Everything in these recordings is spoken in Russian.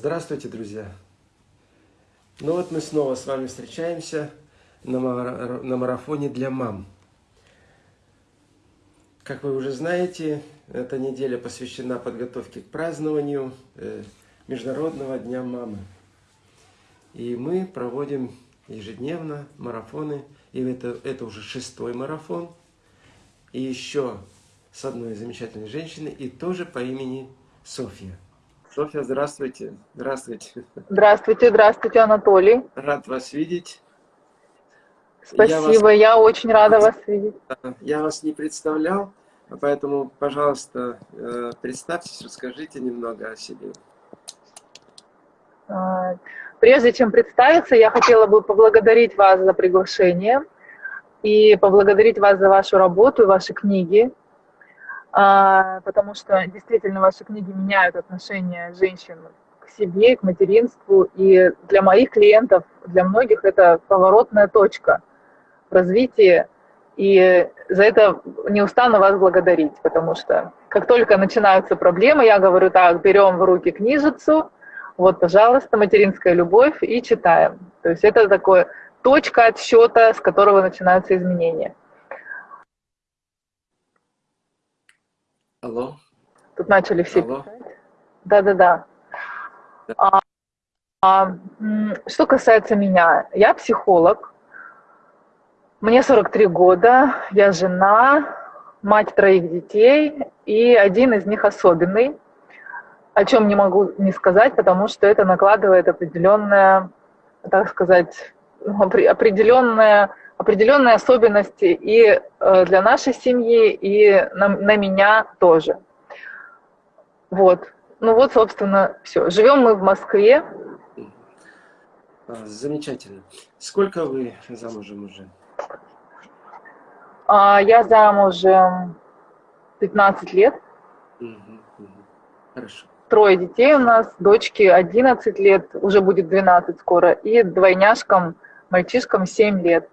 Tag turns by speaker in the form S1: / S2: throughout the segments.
S1: Здравствуйте, друзья! Ну вот мы снова с вами встречаемся на марафоне для мам. Как вы уже знаете, эта неделя посвящена подготовке к празднованию э, Международного дня мамы. И мы проводим ежедневно марафоны, и это, это уже шестой марафон, и еще с одной замечательной женщиной, и тоже по имени Софья. Софья, здравствуйте. Здравствуйте.
S2: Здравствуйте, здравствуйте, Анатолий.
S1: Рад вас видеть.
S2: Спасибо, я, вас... я очень рада вас видеть.
S1: Я вас не представлял, поэтому, пожалуйста, э, представьтесь, расскажите немного о себе.
S2: А, прежде чем представиться, я хотела бы поблагодарить вас за приглашение и поблагодарить вас за вашу работу и ваши книги. А, потому что действительно ваши книги меняют отношение женщин к себе, к материнству, и для моих клиентов, для многих это поворотная точка в развитии, и за это не устану вас благодарить, потому что как только начинаются проблемы, я говорю так, берем в руки книжицу, вот, пожалуйста, материнская любовь, и читаем. То есть это такое точка отсчета, с которого начинаются изменения.
S1: Алло.
S2: Тут начали все Алло. писать. Да-да-да. А, а, что касается меня, я психолог, мне 43 года, я жена, мать троих детей, и один из них особенный, о чем не могу не сказать, потому что это накладывает определенное, так сказать, определенное определенные особенности и э, для нашей семьи, и на, на меня тоже. Вот. Ну вот, собственно, все. Живем мы в Москве.
S1: А, замечательно. Сколько вы замужем уже?
S2: А, я замужем 15 лет.
S1: Угу, угу. Хорошо.
S2: Трое детей у нас, дочки 11 лет, уже будет 12 скоро, и двойняшкам, мальчишкам 7 лет.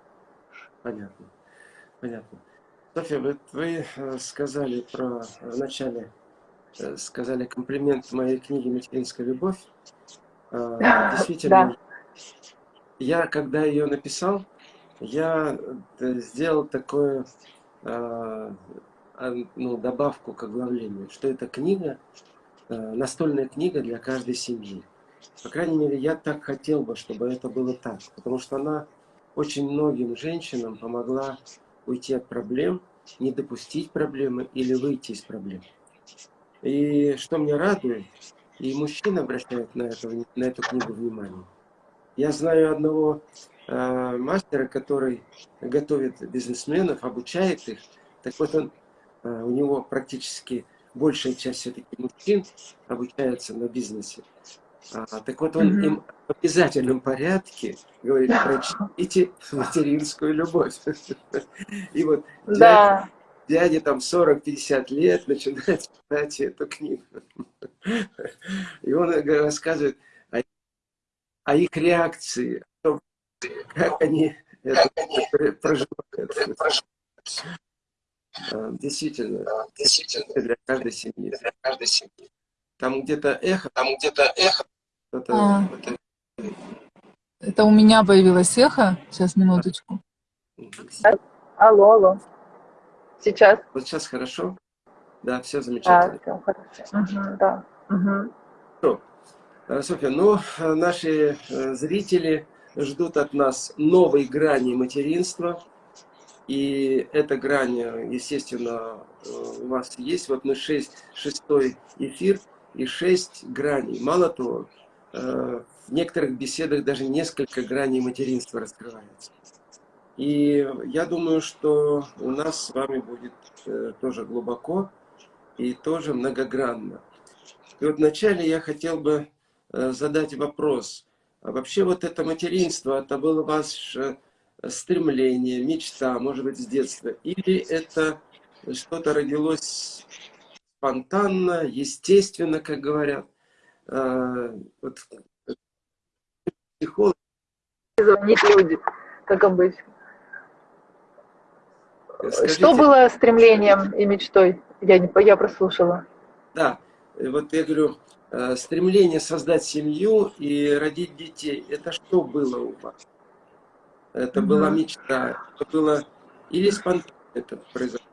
S1: Понятно. Понятно. Софья, вы, вы э, сказали про в начале э, сказали комплимент моей книге «Материнская любовь». А, действительно, да. я, когда ее написал, я э, сделал такую а, ну, добавку к оглавлению, что это книга, настольная книга для каждой семьи. По крайней мере, я так хотел бы, чтобы это было так, потому что она очень многим женщинам помогла уйти от проблем, не допустить проблемы или выйти из проблем. И что меня радует, и мужчины обращают на, это, на эту книгу внимание. Я знаю одного э, мастера, который готовит бизнесменов, обучает их. Так вот, он, э, у него практически большая часть все-таки мужчин обучается на бизнесе. А, так вот он им в обязательном порядке говорит, прочтите материнскую любовь. И вот да. дядя, дядя там 40-50 лет начинает читать эту книгу. И он рассказывает о, о их реакции, о том, как они это проживают. А, действительно, действительно для каждой семьи. Для каждой семьи. Там где-то эхо, там где-то эхо
S2: это, а, это... это у меня появилось эхо. Сейчас, минуточку. Алло, алло. Сейчас?
S1: Вот сейчас хорошо? Да, все замечательно.
S2: Да, все хорошо. Угу, да. Угу.
S1: Софья, ну, наши э, зрители ждут от нас новой грани материнства. И эта грань, естественно, э, у вас есть. Вот мы шесть, шестой эфир и шесть граней. Мало того, Э, в некоторых беседах даже несколько граней материнства раскрывается. И я думаю, что у нас с вами будет э, тоже глубоко и тоже многогранно. И вот вначале я хотел бы э, задать вопрос. А вообще вот это материнство, это было ваше стремление, мечта, может быть, с детства? Или это что-то родилось спонтанно, естественно, как говорят? А, вот,
S2: психолог... Звонить люди, как обычно. Скажите, Что было стремлением и мечтой? Я, не, я прослушала.
S1: Да, вот я говорю, э, стремление создать семью и родить детей, это что было у вас? Это угу. была мечта, это было или спонтанно это произошло?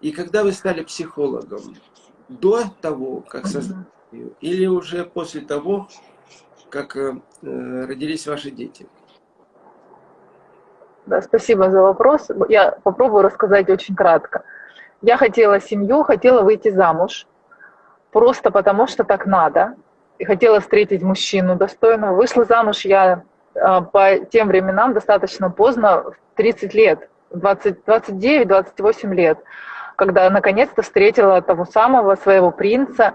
S1: И когда вы стали психологом, до того, как создать семью, или уже после того, как э, родились ваши дети?
S2: Да, спасибо за вопрос. Я попробую рассказать очень кратко. Я хотела семью, хотела выйти замуж, просто потому что так надо. И хотела встретить мужчину достойного. Вышла замуж я э, по тем временам достаточно поздно, в 30 лет, 29-28 лет, когда наконец-то встретила того самого своего принца.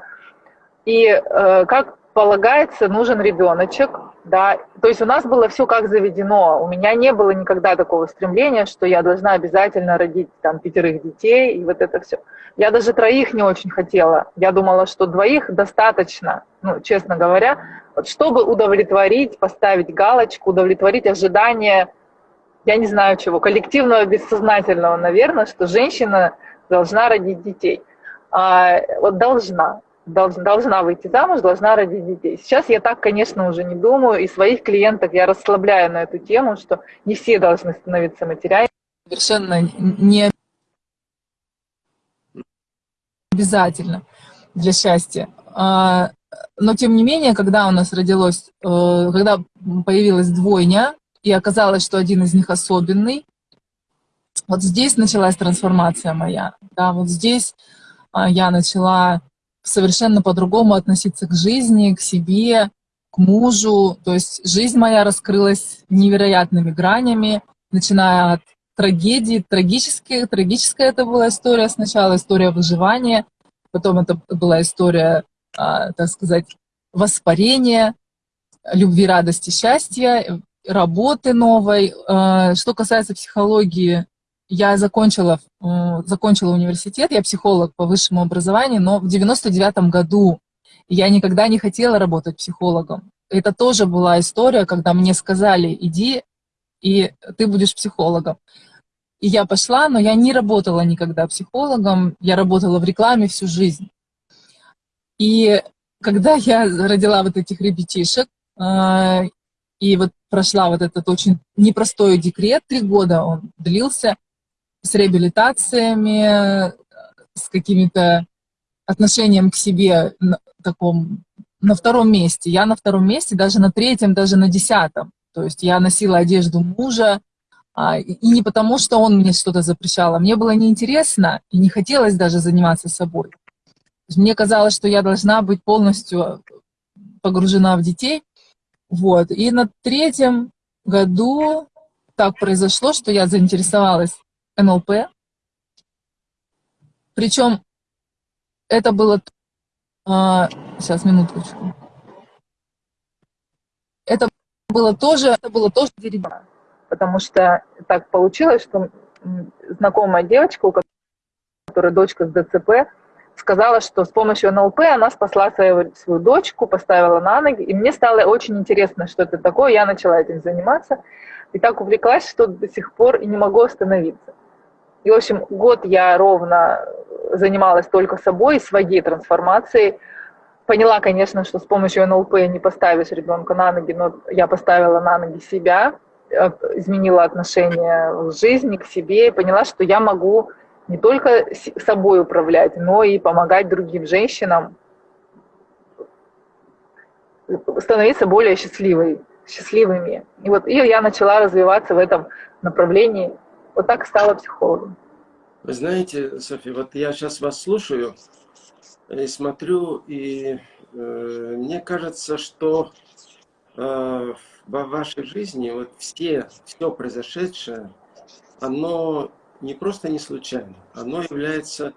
S2: И э, как полагается, нужен ребеночек, да, то есть у нас было все как заведено, у меня не было никогда такого стремления, что я должна обязательно родить там пятерых детей и вот это все. Я даже троих не очень хотела, я думала, что двоих достаточно, ну, честно говоря, вот чтобы удовлетворить, поставить галочку, удовлетворить ожидания, я не знаю чего, коллективного бессознательного, наверное, что женщина должна родить детей. А, вот должна должна выйти замуж, должна родить детей. Сейчас я так, конечно, уже не думаю, и своих клиентов я расслабляю на эту тему, что не все должны становиться матерями. Совершенно не обязательно для счастья. А, но, тем не менее, когда у нас родилось, э, когда появилась двойня, и оказалось, что один из них особенный, вот здесь началась трансформация моя. Да, вот здесь а, я начала совершенно по-другому относиться к жизни, к себе, к мужу. То есть жизнь моя раскрылась невероятными гранями, начиная от трагедии, трагические, трагическая это была история сначала, история выживания, потом это была история, а, так сказать, воспарения, любви, радости, счастья, работы новой. А, что касается психологии, я закончила, э, закончила университет, я психолог по высшему образованию, но в 99 году я никогда не хотела работать психологом. Это тоже была история, когда мне сказали, иди, и ты будешь психологом. И я пошла, но я не работала никогда психологом, я работала в рекламе всю жизнь. И когда я родила вот этих ребятишек, э, и вот прошла вот этот очень непростой декрет, три года он длился, с реабилитациями, с какими-то отношением к себе на, таком, на втором месте. Я на втором месте, даже на третьем, даже на десятом. То есть я носила одежду мужа, а, и не потому, что он мне что-то запрещал, а мне было неинтересно и не хотелось даже заниматься собой. Мне казалось, что я должна быть полностью погружена в детей. Вот. И на третьем году так произошло, что я заинтересовалась НЛП. Причем это было... А, сейчас, минуточку. Это было тоже, это было тоже деревянно, потому что так получилось, что знакомая девочка, у которой дочка с ДЦП, сказала, что с помощью НЛП она спасла свою, свою дочку, поставила на ноги, и мне стало очень интересно, что это такое, я начала этим заниматься, и так увлеклась, что до сих пор и не могу остановиться. И, в общем, год я ровно занималась только собой, своей трансформацией. Поняла, конечно, что с помощью НЛП не поставишь ребенка на ноги, но я поставила на ноги себя, э, изменила отношение к жизни, к себе, и поняла, что я могу не только собой управлять, но и помогать другим женщинам становиться более счастливой, счастливыми. И вот и я начала развиваться в этом направлении – вот так стала психологом.
S1: Вы знаете, Софья, вот я сейчас вас слушаю и смотрю, и э, мне кажется, что э, во вашей жизни вот все, все произошедшее, оно не просто не случайно, оно является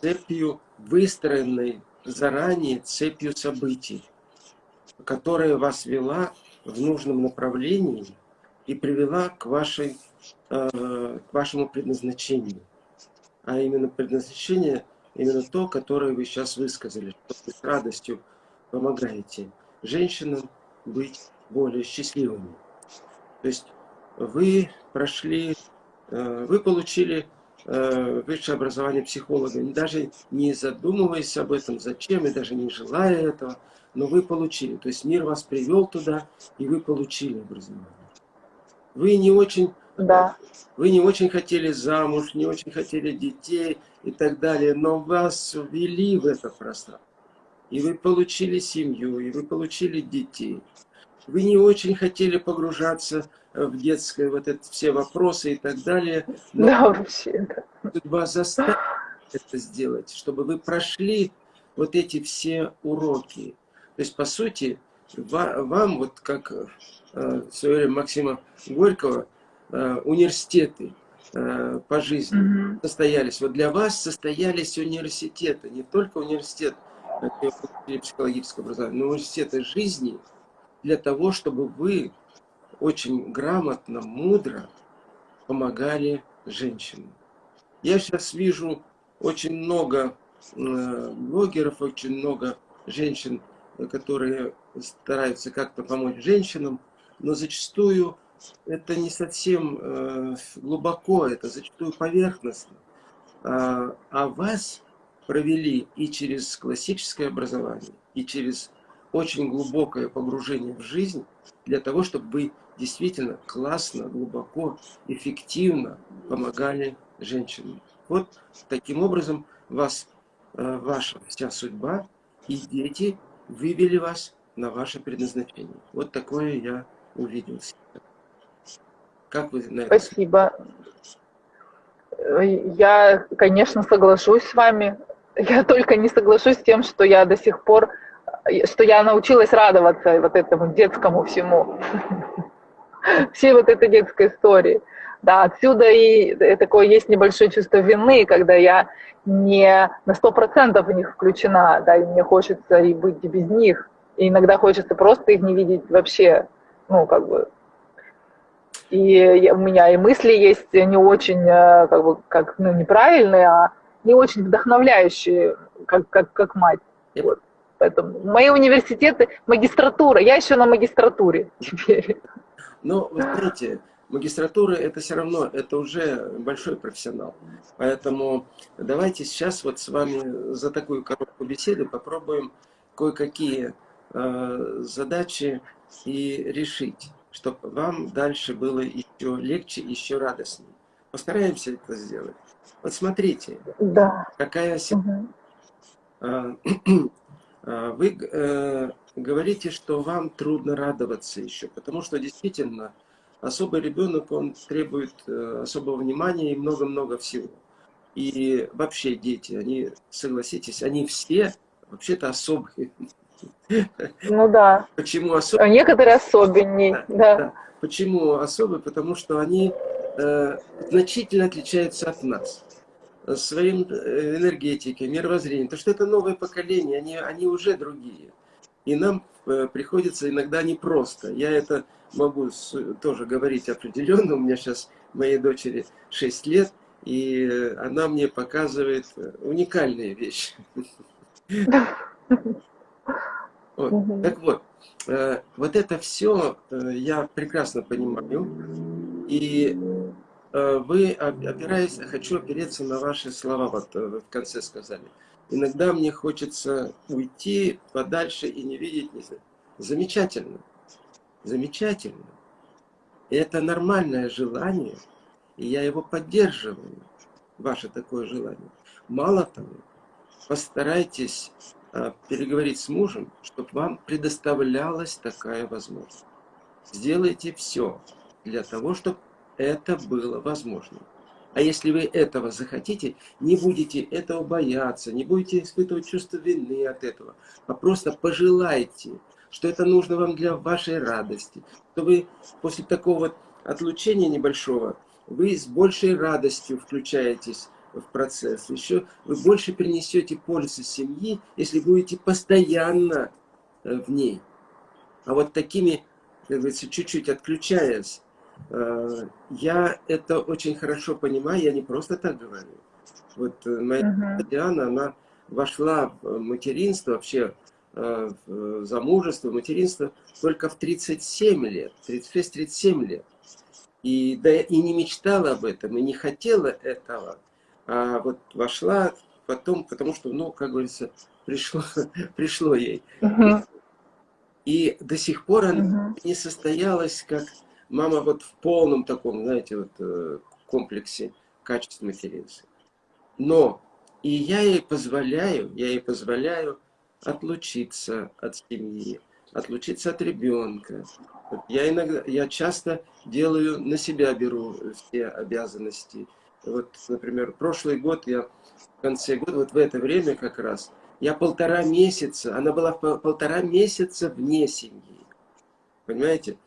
S1: цепью, выстроенной заранее цепью событий, которая вас вела в нужном направлении и привела к вашей Э, к вашему предназначению. А именно предназначение, именно то, которое вы сейчас высказали, что вы с радостью помогаете женщинам быть более счастливыми. То есть вы прошли, э, вы получили э, высшее образование психолога, даже не задумываясь об этом, зачем, и даже не желая этого, но вы получили. То есть мир вас привел туда, и вы получили образование. Вы не очень,
S2: да.
S1: вы не очень хотели замуж, не очень хотели детей и так далее, но вас ввели в это пространство. И вы получили семью, и вы получили детей. Вы не очень хотели погружаться в детское, вот это все вопросы и так далее.
S2: Но да, вообще, да.
S1: Судьба заставила это сделать, чтобы вы прошли вот эти все уроки. То есть, по сути, вам, вот как э, в свое время Максима Горького, университеты э, по жизни mm -hmm. состоялись. Вот для вас состоялись университеты, не только университет психологического образования, но университеты жизни для того, чтобы вы очень грамотно, мудро помогали женщинам. Я сейчас вижу очень много блогеров, очень много женщин, которые стараются как-то помочь женщинам, но зачастую это не совсем э, глубоко, это зачастую поверхностно. А, а вас провели и через классическое образование, и через очень глубокое погружение в жизнь, для того, чтобы вы действительно классно, глубоко, эффективно помогали женщинам. Вот таким образом вас, э, ваша вся судьба и дети вывели вас на ваше предназначение. Вот такое я увидел. Как вы на
S2: это? Спасибо. Я, конечно, соглашусь с вами. Я только не соглашусь с тем, что я до сих пор, что я научилась радоваться вот этому детскому всему. Всей вот этой детской истории. Да, отсюда и такое есть небольшое чувство вины, когда я не на сто процентов в них включена, да, и мне хочется и быть без них. И иногда хочется просто их не видеть вообще, ну, как бы. И у меня и мысли есть не очень, э, как бы, как, ну, неправильные, а не очень вдохновляющие, как, как, как мать. Вот. Поэтому мои университеты, магистратура, я еще на магистратуре теперь.
S1: Ну, вы знаете, магистратура это все равно, это уже большой профессионал. Поэтому давайте сейчас вот с вами за такую короткую беседу попробуем кое-какие э, задачи и решить, чтобы вам дальше было еще легче, еще радостнее. Постараемся это сделать. Вот смотрите,
S2: да.
S1: какая угу. Вы э, говорите, что вам трудно радоваться еще, потому что действительно особый ребенок, он требует э, особого внимания и много-много всего. И вообще дети, они, согласитесь, они все вообще-то особые.
S2: Ну да.
S1: Почему особые? А
S2: некоторые особеннее, да. да. да.
S1: Почему особые? Потому что они э, значительно отличаются от нас своим э, энергетикой, мировоззрением. То, что это новое поколение, они, они уже другие. И нам э, приходится иногда непросто. Я это могу тоже говорить определенно. У меня сейчас моей дочери 6 лет, и она мне показывает э, уникальные вещи. Вот. Так вот, вот это все я прекрасно понимаю. И вы, опираясь, хочу опереться на ваши слова, вот в конце сказали. Иногда мне хочется уйти подальше и не видеть. Не Замечательно. Замечательно. И это нормальное желание, и я его поддерживаю, ваше такое желание. Мало того, постарайтесь переговорить с мужем, чтобы вам предоставлялась такая возможность. Сделайте все для того, чтобы это было возможно. А если вы этого захотите, не будете этого бояться, не будете испытывать чувство вины от этого, а просто пожелайте, что это нужно вам для вашей радости, что вы после такого отлучения небольшого, вы с большей радостью включаетесь в процесс. Еще вы больше принесете пользы семьи, если будете постоянно э, в ней. А вот такими, как говорится, чуть-чуть отключаясь, Э, я это очень хорошо понимаю, я не просто так говорю. Вот э, моя uh -huh. Диана, она вошла в материнство, вообще в замужество, материнство только в 37 лет, 36-37 лет. И, да, и не мечтала об этом, и не хотела этого. А вот вошла потом, потому что, ну, как говорится, пришло, пришло ей.
S2: Мгм.
S1: И до сих пор она
S2: Мгм.
S1: не состоялась как мама вот в полном таком, знаете, вот э, комплексе качеств материнства. Но и я ей позволяю, я ей позволяю отлучиться от семьи, отлучиться от ребенка. Я иногда, я часто делаю, на себя беру все обязанности. Вот, например, прошлый год я в конце года, вот в это время как раз, я полтора месяца, она была пол- полтора месяца вне семьи. Понимаете?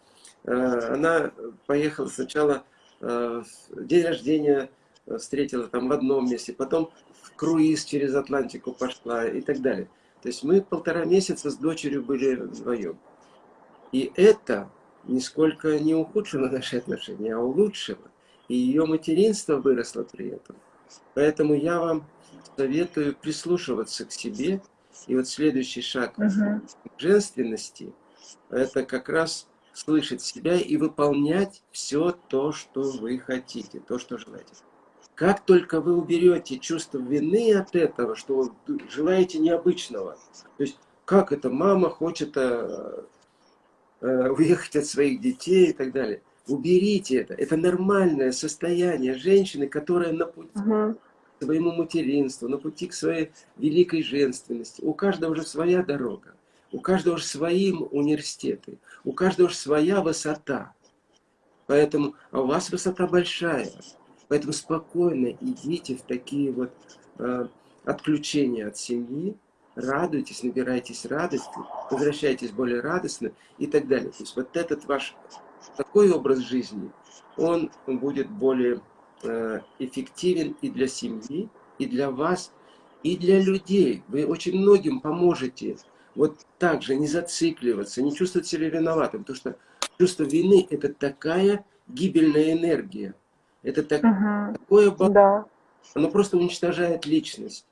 S1: Э, Она поехала сначала э, день рождения э, встретила там в одном месте, потом в круиз через Атлантику пошла и так далее. То есть мы полтора месяца с дочерью были вдвоем. И это нисколько не ухудшило наши отношения, а улучшило. И ее материнство выросло при этом. Поэтому я вам советую прислушиваться к себе. И вот следующий шаг к женственности – это как раз слышать себя и выполнять все то, что вы хотите, то, что желаете. Как только вы уберете чувство вины от этого, что вы желаете необычного, то есть как это мама хочет э, э, уехать от своих детей и так далее, уберите это. Это нормальное состояние женщины, которая на пути
S2: Мгм.
S1: к своему материнству, на пути к своей великой женственности. У каждого же своя дорога, у каждого же свои университеты, у каждого же своя высота. Поэтому, а у вас высота большая. Поэтому спокойно идите в такие вот э, отключения от семьи, радуйтесь, набирайтесь радости, возвращайтесь более радостно и так далее. То есть вот этот ваш такой образ жизни, он будет более э, эффективен и для семьи, и для вас, и для людей. Вы очень многим поможете вот так же не зацикливаться, не чувствовать себя виноватым, потому что чувство вины – это такая гибельная энергия, это так-
S2: Мгм.
S1: такое
S2: Да.
S1: оно просто уничтожает личность.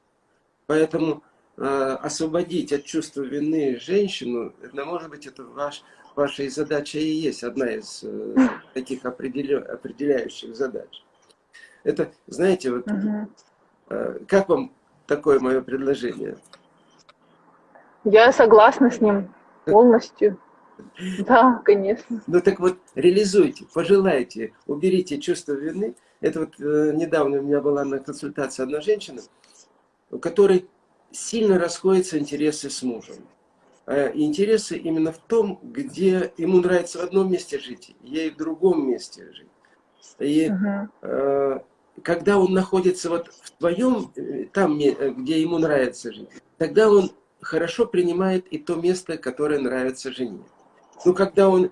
S1: Поэтому э, освободить от чувства вины женщину, это, может быть, это ваш, ваша и задача и есть, одна из э, таких определя- определяющих задач. Это, знаете, вот э, как вам такое мое предложение?
S2: Я согласна с ним полностью. Да, конечно.
S1: Ну так вот, реализуйте, пожелайте, уберите чувство вины. Это вот э, недавно у меня была на консультации одна женщина, у которой сильно расходятся интересы с мужем. Э, интересы именно в том, где ему нравится в одном месте жить, ей в другом месте жить. И э, когда он находится вот в твоем, э, там, где ему нравится жить, тогда он хорошо принимает и то место, которое нравится жене. Но когда он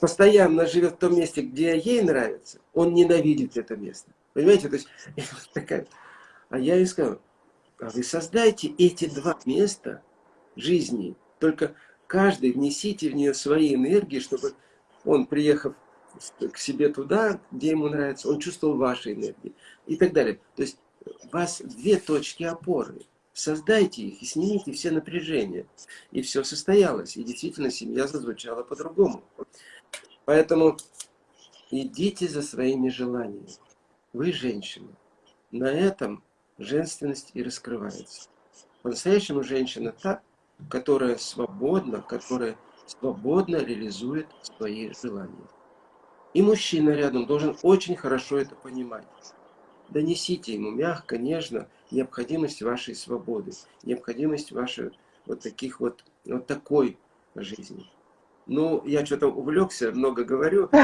S1: постоянно живет в том месте, где ей нравится, он ненавидит это место. Понимаете? То есть, такая. А я ей сказал, а вы создайте эти два места жизни, только каждый внесите в нее свои энергии, чтобы он, приехав к себе туда, где ему нравится, он чувствовал ваши энергии и так далее. То есть у вас две точки опоры. Создайте их и снимите все напряжения. И все состоялось. И действительно семья зазвучала по-другому. Поэтому идите за своими желаниями. Вы женщина. На этом женственность и раскрывается. По-настоящему женщина та, которая свободна, которая свободно реализует свои желания. И мужчина рядом должен очень хорошо это понимать. Донесите ему мягко, нежно необходимость вашей свободы, необходимость вашей вот таких вот, вот такой жизни. Ну, я что-то увлекся, много говорю.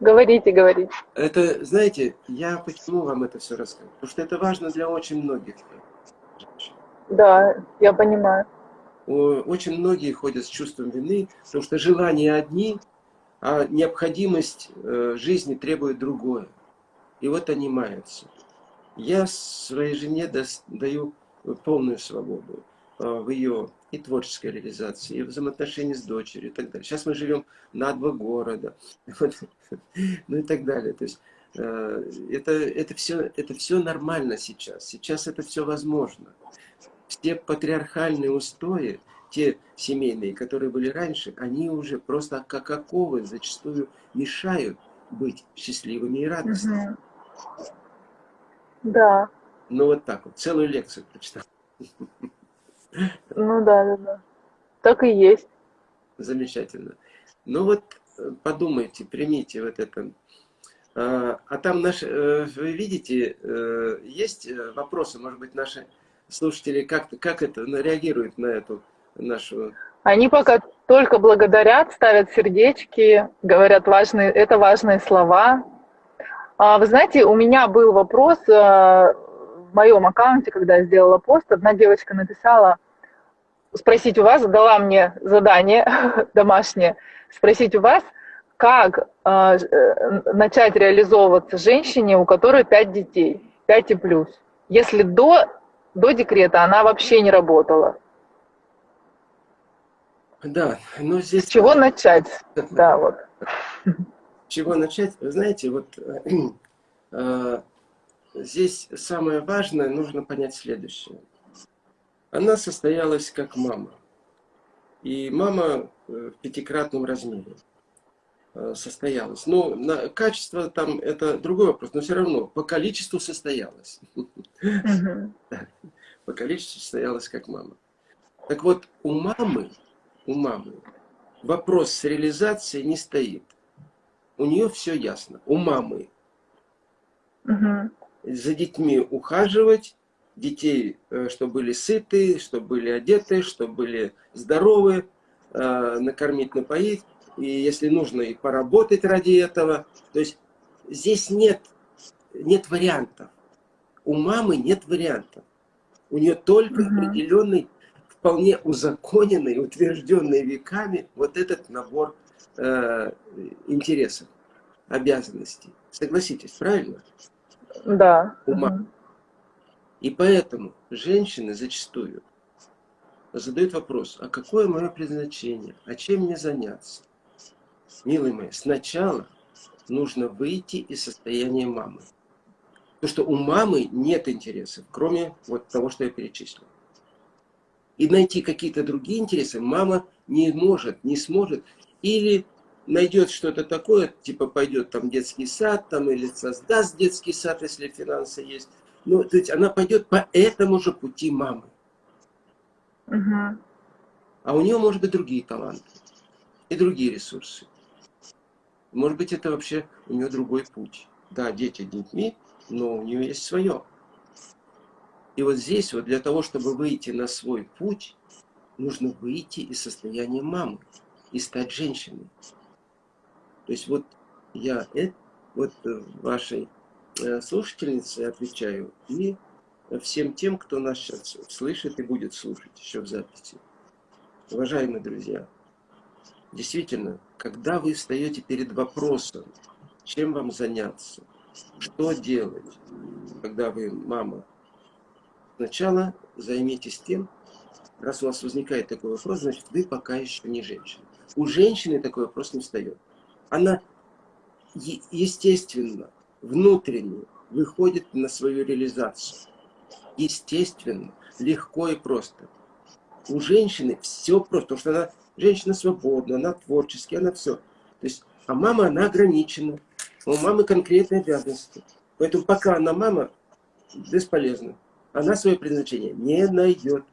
S2: Говорите, говорите.
S1: Это, знаете, я почему вам это все рассказываю? Потому что это важно для очень многих.
S2: Да, я понимаю.
S1: Очень многие ходят с чувством вины, потому что желания одни, а необходимость э, жизни требует другое. И вот они маются. Я своей жене даю полную свободу э, в ее и творческой реализации, и в взаимоотношении с дочерью и так далее. Сейчас мы живем на два города, ну и так далее. То есть э, это, это, все, это все нормально сейчас. Сейчас это все возможно. Все патриархальные устои, те семейные, которые были раньше, они уже просто как оковы зачастую мешают быть счастливыми и радостными.
S2: Мгм. Да.
S1: Ну вот так вот, целую лекцию прочитал.
S2: Ну да, да, да. Так и есть.
S1: Замечательно. Ну вот э, подумайте, примите вот это. А, а там наши, э, вы видите, э, есть вопросы, может быть, наши слушатели как, как это реагируют на эту нашу...
S2: Они пока только благодарят, ставят сердечки, говорят важные, это важные слова. А, вы знаете, у меня был вопрос в моем аккаунте, когда я сделала пост, одна девочка написала, спросить у вас, задала мне задание домашнее, спросить у вас, как э, начать реализовываться женщине, у которой 5 детей, 5 и плюс, если до, до декрета она вообще не работала.
S1: Да, но здесь...
S2: С чего начать? Да, вот.
S1: С чего начать? Вы знаете, вот э, здесь самое важное, нужно понять следующее. Она состоялась как мама. И мама э, в пятикратном размере э, состоялась. Ну, на, качество там это другой вопрос, но все равно по количеству состоялась. По количеству состоялась как мама. Так вот, у мамы, у мамы вопрос с реализацией не стоит. У нее все ясно. У мамы за детьми ухаживать, детей, э, чтобы были сыты, чтобы были одеты, чтобы были здоровы, э, накормить, напоить, и если нужно, и поработать ради этого. То есть здесь нет, нет вариантов. У мамы нет вариантов. У нее только угу. определенный, вполне узаконенный, утвержденный веками вот этот набор э, интересов, обязанностей. Согласитесь, правильно?
S2: Да.
S1: Ума. И поэтому женщины зачастую задают вопрос, а какое мое предназначение, а чем мне заняться? Милые мои, сначала нужно выйти из состояния мамы. Потому что у мамы нет интересов, кроме вот того, что я перечислил. И найти какие-то другие интересы мама не может, не сможет. Или найдет что-то такое, типа пойдет там детский сад, там или создаст детский сад, если финансы есть. Ну, то есть она пойдет по этому же пути мамы.
S2: Угу.
S1: А у нее, может быть, другие таланты и другие ресурсы. Может быть, это вообще у нее другой путь. Да, дети детьми, но у нее есть свое. И вот здесь, вот для того, чтобы выйти на свой путь, нужно выйти из состояния мамы и стать женщиной. То есть вот я э, вот э, вашей э, слушательнице отвечаю и всем тем, кто нас сейчас слышит и будет слушать еще в записи. Уважаемые друзья, действительно, когда вы встаете перед вопросом, чем вам заняться, что делать, когда вы мама, сначала займитесь тем, раз у вас возникает такой вопрос, значит, вы пока еще не женщина. У женщины такой вопрос не встает она естественно, внутренне выходит на свою реализацию. Естественно, легко и просто. У женщины все просто, потому что она женщина свободна, она творческая, она все. То есть, а мама, она ограничена. У мамы конкретные обязанности. Поэтому пока она мама, бесполезна. Она свое предназначение не найдет.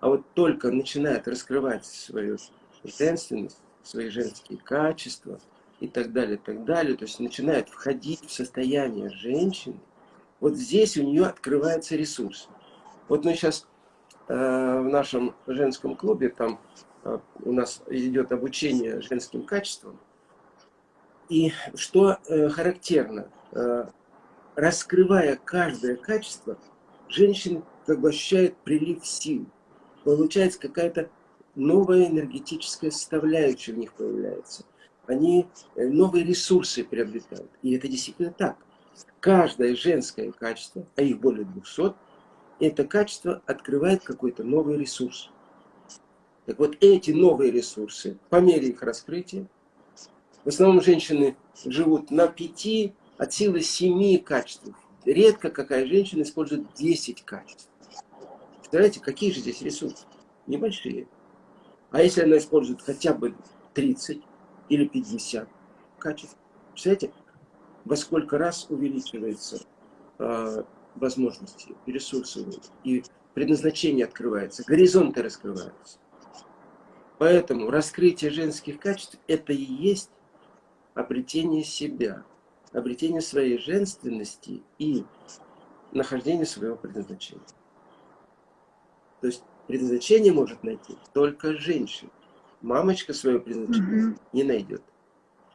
S1: А вот только начинает раскрывать свою женственность, свои женские качества и так далее, так далее. То есть начинает входить в состояние женщины. Вот здесь у нее открывается ресурс. Вот мы сейчас в нашем женском клубе, там э, у нас идет обучение женским качествам. И что э, характерно, э, раскрывая каждое качество, женщина как бы ощущает прилив сил. Получается какая-то новая энергетическая составляющая в них появляется. Они э, новые ресурсы приобретают. И это действительно так. Каждое женское качество, а их более 200, это качество открывает какой-то новый ресурс. Так вот, эти новые ресурсы, по мере их раскрытия, в основном женщины живут на пяти, от силы семи качеств. Редко какая женщина использует 10 качеств. Представляете, какие же здесь ресурсы? Небольшие. А если она использует хотя бы 30 или 50 качеств, представляете, во сколько раз увеличивается возможности, ресурсы и предназначение открывается, горизонты раскрываются. Поэтому раскрытие женских качеств – это и есть обретение себя, обретение своей женственности и нахождение своего предназначения. То есть предназначение может найти только женщина. Мамочка свое предназначение угу. не найдет.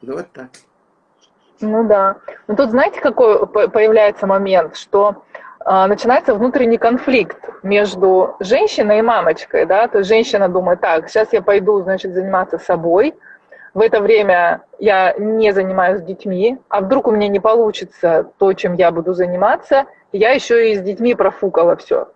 S1: Ну вот так.
S2: Ну да. Но тут знаете, какой появляется момент, что начинается внутренний конфликт между женщиной и мамочкой, да, то есть женщина думает, так, сейчас я пойду, значит, заниматься собой, в это время я не занимаюсь детьми, а вдруг у меня не получится то, чем я буду заниматься, я еще и с детьми профукала все.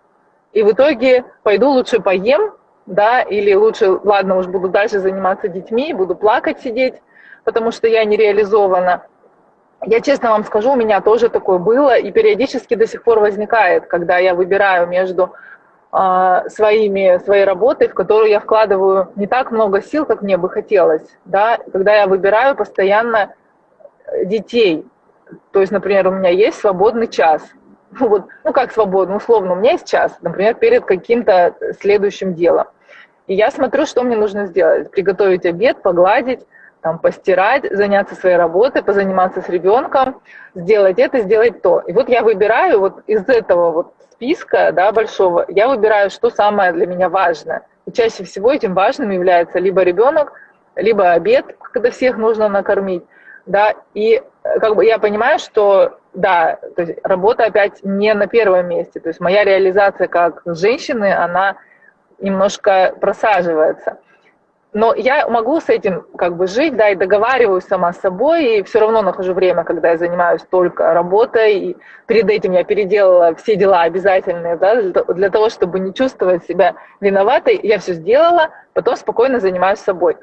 S2: И в итоге пойду лучше поем, да, или лучше, ладно, уж буду дальше заниматься детьми, буду плакать, сидеть, потому что я не реализована. Я честно вам скажу, у меня тоже такое было, и периодически до сих пор возникает, когда я выбираю между э, своими, своей работой, в которую я вкладываю не так много сил, как мне бы хотелось, да, когда я выбираю постоянно детей. То есть, например, у меня есть свободный час, ну, вот, ну как свободно, условно, у меня есть час, например, перед каким-то следующим делом. И я смотрю, что мне нужно сделать. Приготовить обед, погладить, там, постирать, заняться своей работой, позаниматься с ребенком, сделать это, сделать то. И вот я выбираю вот из этого вот списка да, большого, я выбираю, что самое для меня важное. И чаще всего этим важным является либо ребенок, либо обед, когда всех нужно накормить. Да, и э, как бы я понимаю, что да, то есть работа опять не на первом месте. То есть моя реализация как женщины, она немножко просаживается. Но я могу с этим как бы жить, да, и договариваюсь сама с собой, и все равно нахожу время, когда я занимаюсь только работой, и перед этим я переделала все дела обязательные, да, для того, чтобы не чувствовать себя виноватой, я все сделала, потом спокойно занимаюсь собой.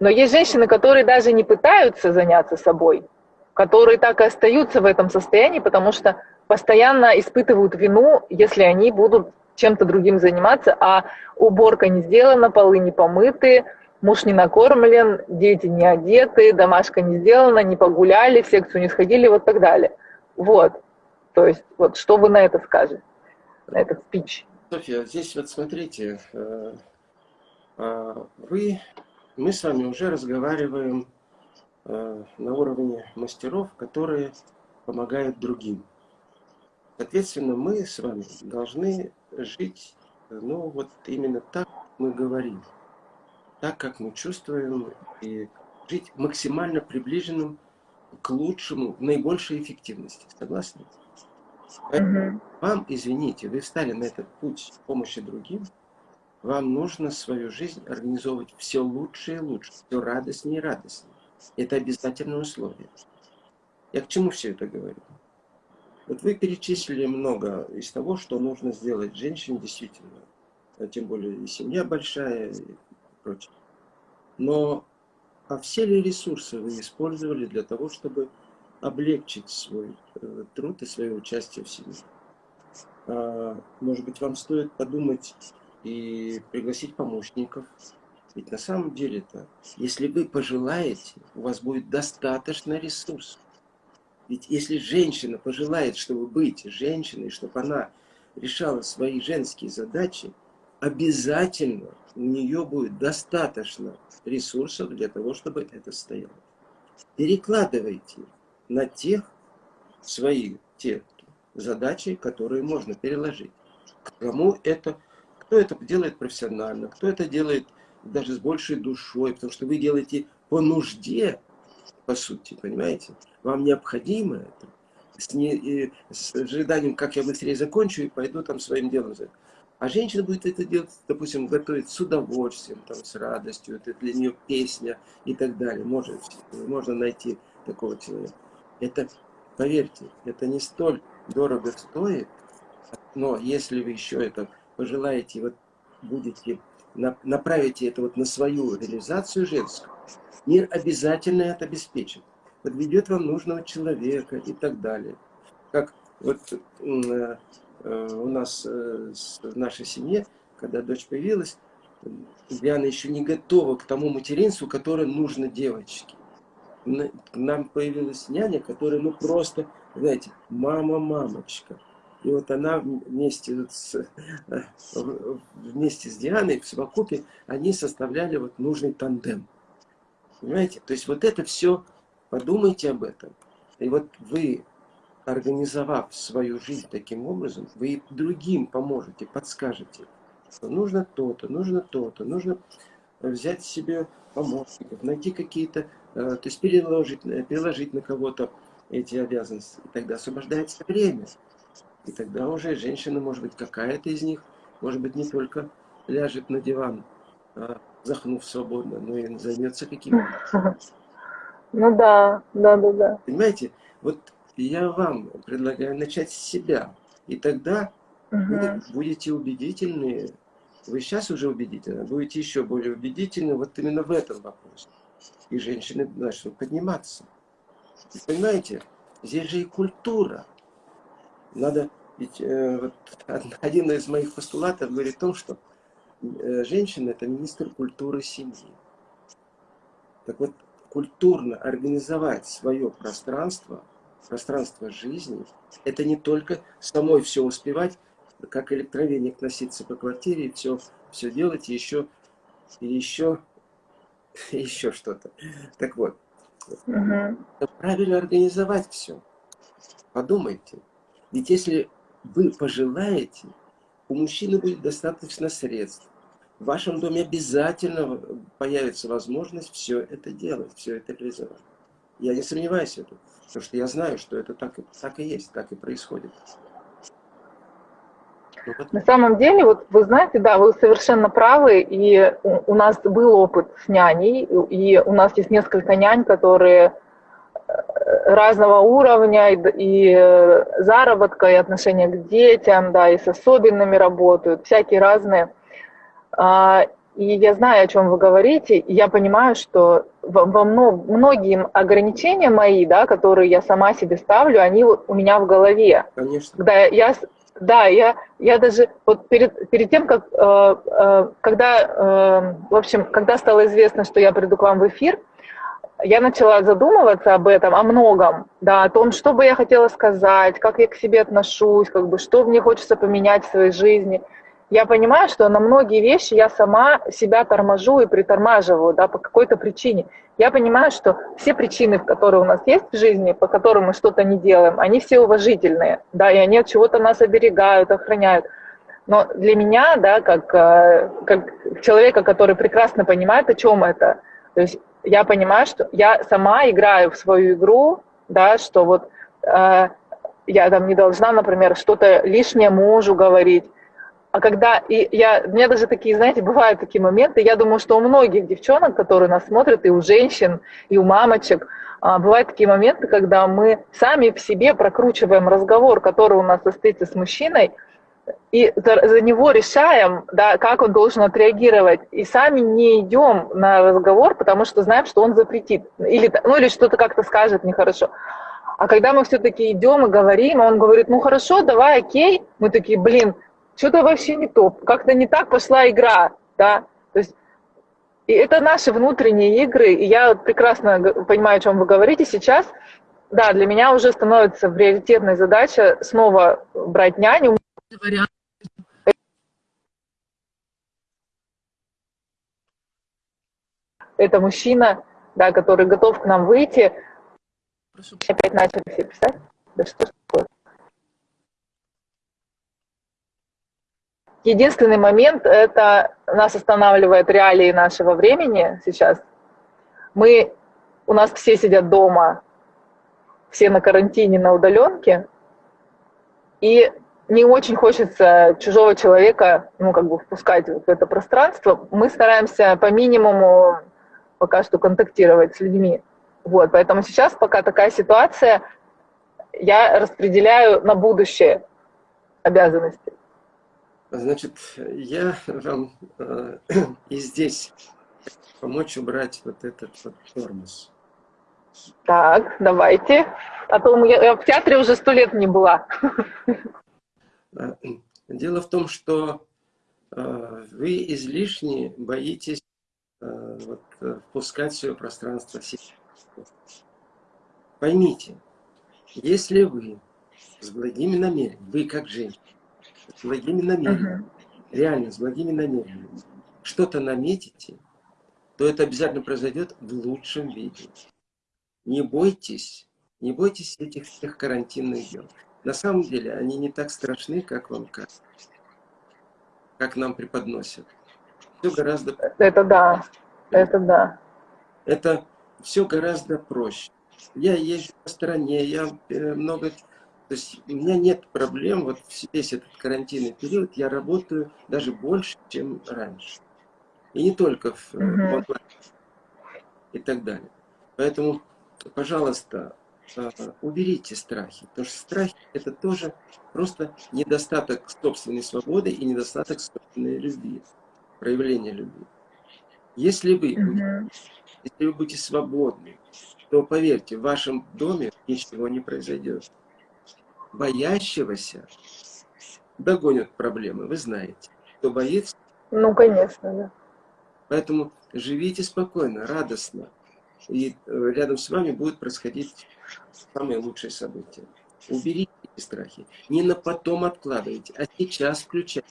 S2: Но есть женщины, которые даже не пытаются заняться собой, которые так и остаются в этом состоянии, потому что постоянно испытывают вину, если они будут чем-то другим заниматься, а уборка не сделана, полы не помыты, муж не накормлен, дети не одеты, домашка не сделана, не погуляли, в секцию не сходили, вот так далее. Вот. То есть, вот что вы на это скажете, на этот спич?
S1: Софья, здесь вот смотрите, э, э, вы, мы с вами уже разговариваем э, на уровне мастеров, которые помогают другим. Соответственно, мы с вами должны жить, ну, вот именно так мы говорим, так, как мы чувствуем, и жить максимально приближенным к лучшему, в наибольшей эффективности. Согласны? Поэтому вам, извините, вы встали на этот путь помощи другим, вам нужно свою жизнь организовывать все лучше и лучше, все радостнее и радостнее. Это обязательное условие. Я к чему все это говорю? Вот вы перечислили много из того, что нужно сделать женщине действительно. А тем более и семья большая и прочее. Но а все ли ресурсы вы использовали для того, чтобы облегчить свой э, труд и свое участие в семье? А, может быть, вам стоит подумать и пригласить помощников. Ведь на самом деле-то, если вы пожелаете, у вас будет достаточно ресурсов ведь если женщина пожелает, чтобы быть женщиной, чтобы она решала свои женские задачи, обязательно у нее будет достаточно ресурсов для того, чтобы это стояло. Перекладывайте на тех свои те задачи, которые можно переложить. Кому это, кто это делает профессионально, кто это делает даже с большей душой, потому что вы делаете по нужде, по сути, понимаете? Вам необходимо это. С, не, с ожиданием, как я быстрее закончу и пойду там своим делом. А женщина будет это делать, допустим, готовить с удовольствием, там, с радостью, это для нее песня и так далее. Может, можно найти такого человека. Это, поверьте, это не столь дорого стоит, но если вы еще это пожелаете, вот будете, направите это вот на свою реализацию женскую, Мир обязательно это обеспечит. Подведет вам нужного человека и так далее. Как вот э, э, у нас э, в нашей семье, когда дочь появилась, Диана еще не готова к тому материнству, которое нужно девочке. нам появилась няня, которая, ну, просто, знаете, мама-мамочка. И вот она вместе с, вместе с Дианой в совокупе, они составляли вот нужный тандем. Понимаете? То есть вот это все, подумайте об этом. И вот вы, организовав свою жизнь таким образом, вы другим поможете, подскажете, что нужно то-то, нужно то-то, нужно взять себе помощников, найти какие-то, э, то есть переложить, переложить на кого-то эти обязанности. И тогда освобождается время. И тогда уже женщина, может быть, какая-то из них, может быть, не только ляжет на диван, захнув свободно, но и займется каким-то.
S2: Ну да, да, да, да.
S1: Понимаете, вот я вам предлагаю начать с себя. И тогда угу. вы будете убедительны. Вы сейчас уже убедительны, будете еще более убедительны вот именно в этом вопросе. И женщины начнут подниматься. И понимаете, здесь же и культура. Надо, ведь э, вот, один из моих постулатов говорит о том, что э, женщина это министр культуры семьи. Так вот, культурно организовать свое пространство, пространство жизни, это не только самой все успевать, как электровеник носиться по квартире, все, все делать, и еще, и еще, и еще что-то. Так вот, угу. правильно организовать все. Подумайте. Ведь если вы пожелаете, у мужчины будет достаточно средств. В вашем доме обязательно появится возможность все это делать, все это реализовать. Я не сомневаюсь в этом, потому что я знаю, что это так, так и есть, так и происходит.
S2: Ну, На самом деле, вот вы знаете, да, вы совершенно правы, и у нас был опыт с няней, и у нас есть несколько нянь, которые разного уровня и, и э, заработка, и отношения к детям, да, и с особенными работают, всякие разные. А, и я знаю, о чем вы говорите, и я понимаю, что во, во многие ограничения мои, да, которые я сама себе ставлю, они у меня в голове.
S1: Конечно.
S2: Когда я, да, я, я даже вот перед, перед тем, как, э, э, когда, э, в общем, когда стало известно, что я приду к вам в эфир, я начала задумываться об этом, о многом, да, о том, что бы я хотела сказать, как я к себе отношусь, как бы, что мне хочется поменять в своей жизни. Я понимаю, что на многие вещи я сама себя торможу и притормаживаю, да, по какой-то причине. Я понимаю, что все причины, которые у нас есть в жизни, по которым мы что-то не делаем, они все уважительные, да, и они от чего-то нас оберегают, охраняют. Но для меня, да, как, э, как человека, который прекрасно понимает, о чем это, то есть я понимаю, что я сама играю в свою игру, да, что вот э, я там не должна, например, что-то лишнее мужу говорить. А когда, и я, у меня даже такие, знаете, бывают такие моменты, я думаю, что у многих девчонок, которые нас смотрят, и у женщин, и у мамочек, э, бывают такие моменты, когда мы сами в себе прокручиваем разговор, который у нас состоится с мужчиной, и за, него решаем, да, как он должен отреагировать, и сами не идем на разговор, потому что знаем, что он запретит, или, ну, или что-то как-то скажет нехорошо. А когда мы все-таки идем и говорим, он говорит, ну хорошо, давай, окей, мы такие, блин, что-то вообще не то, как-то не так пошла игра, да, то есть и это наши внутренние игры, и я прекрасно понимаю, о чем вы говорите сейчас. Да, для меня уже становится приоритетной задача снова брать няню. Это мужчина, да, который готов к нам выйти. Прошу. Опять начали все писать. Да что ж такое? Единственный момент, это нас останавливает реалии нашего времени сейчас. Мы, у нас все сидят дома, все на карантине, на удаленке, и не очень хочется чужого человека, ну, как бы впускать в это пространство. Мы стараемся по минимуму пока что контактировать с людьми. Вот, поэтому сейчас, пока такая ситуация, я распределяю на будущее обязанности.
S1: Значит, я вам э, и здесь помочь убрать вот этот вот тормоз.
S2: Так, давайте. А то я, я в театре уже сто лет не была.
S1: А, дело в том, что а, вы излишне боитесь а, вот, впускать в свое пространство себя. Поймите, если вы с благими намерениями, вы как женщина, с благими намерениями, угу. реально с благими намерениями, что-то наметите, то это обязательно произойдет в лучшем виде. Не бойтесь, не бойтесь этих всех карантинных дел. На самом деле они не так страшны, как вам кажется, как нам преподносят. Все гораздо...
S2: Это да, это да.
S1: Это все гораздо проще. Я езжу по стране, я э, много... То есть у меня нет проблем, вот весь этот карантинный период я работаю даже больше, чем раньше. И не только в, угу. в онлайн и так далее. Поэтому, пожалуйста, а, уберите страхи. Потому что страхи это тоже просто недостаток собственной свободы и недостаток собственной любви, проявления любви. Если вы, будете, если вы будете свободны, то поверьте, в вашем доме ничего не произойдет. Боящегося догонят проблемы, вы знаете. Кто боится?
S2: Ну, конечно, да.
S1: Поэтому живите спокойно, радостно. И э, рядом с вами будет происходить самые лучшие события. Уберите эти страхи. Не на потом откладывайте, а сейчас включайте.